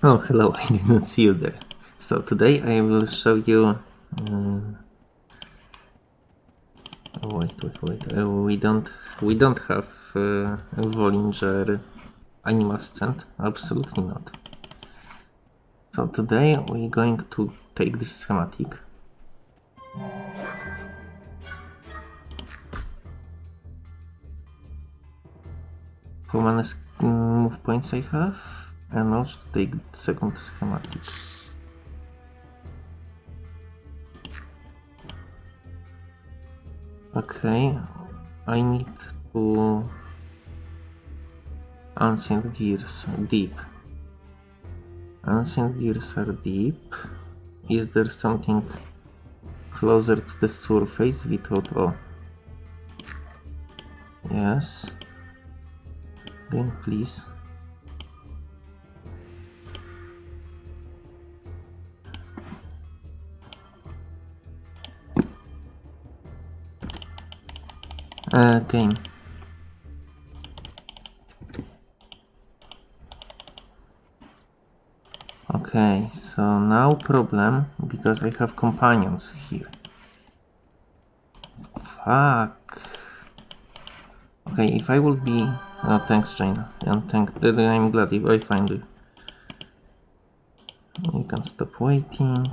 Oh, hello, I didn't see you there. So today I will show you... Uh, oh, wait, wait, wait. Uh, we don't we don't have uh, Bollinger animal scent. Absolutely not. So today we're going to take this schematic. How many move points I have? And also take the second schematic. Okay, I need to ancient gears deep. Ancient gears are deep. Is there something closer to the surface without oh yes game please uh, game Okay, so now problem because I have companions here. Fuck. Okay, if I will be... Thanks, China. And thank... I'm glad if I find you. You can stop waiting.